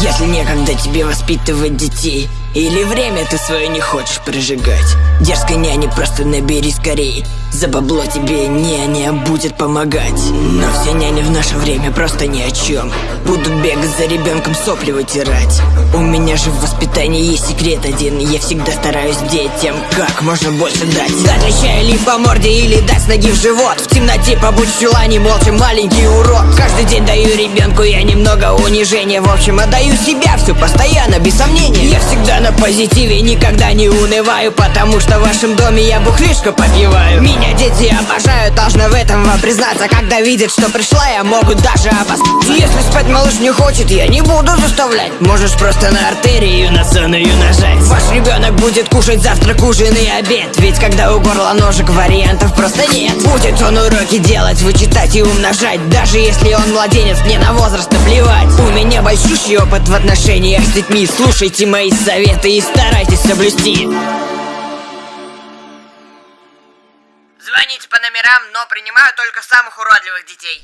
Если некогда тебе воспитывать детей. Или время ты свое не хочешь прожигать? Дерзкой няне просто набери скорей За бабло тебе няня будет помогать. Но все няни в наше время просто ни о чем Будут бегать за ребенком сопли вытирать. У меня же в воспитании есть секрет один. Я всегда стараюсь детям как можно больше дать. Леща или по морде, или дать с ноги в живот? В темноте побудь в чулане, молча маленький урод. Каждый день даю ребенку я немного унижения. В общем, отдаю себя все постоянно, без сомнения. Я всегда на позитиве, никогда не унываю Потому что в вашем доме я бухлишко попиваю. Меня дети обожают, должны в этом вам признаться. Когда видят, что пришла, я могут даже обосраться Если спать малыш не хочет, я не буду заставлять. Можешь просто на артерию на сонную нажать. Ваш ребенок будет кушать завтрак, ужин и обед. Ведь когда у горла ножек вариантов просто нет. Будет он уроки делать, вычитать и умножать. Даже если он младенец, мне на возраст наплевать. У меня большущий опыт в отношениях с детьми. Слушайте мои советы и старайтесь соблюсти Звоните по номерам, но принимаю только самых уродливых детей.